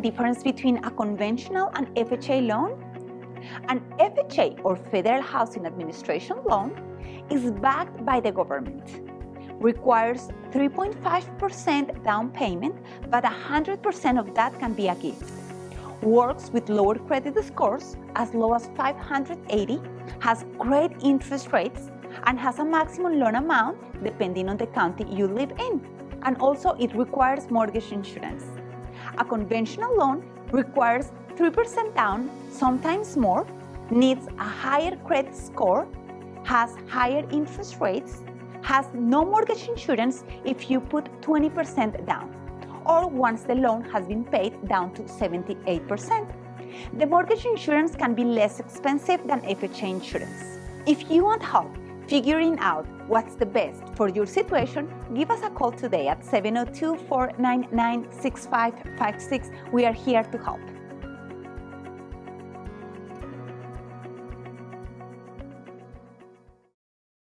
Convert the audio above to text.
difference between a conventional and FHA loan? An FHA or Federal Housing Administration loan is backed by the government, requires 3.5% down payment, but 100% of that can be a gift. Works with lower credit scores as low as 580, has great interest rates, and has a maximum loan amount depending on the county you live in. And also it requires mortgage insurance. A conventional loan requires 3% down, sometimes more, needs a higher credit score, has higher interest rates, has no mortgage insurance if you put 20% down, or once the loan has been paid down to 78%. The mortgage insurance can be less expensive than FHA insurance. If you want help figuring out what's the best for your situation, give us a call today at 702 499 6556. We are here to help.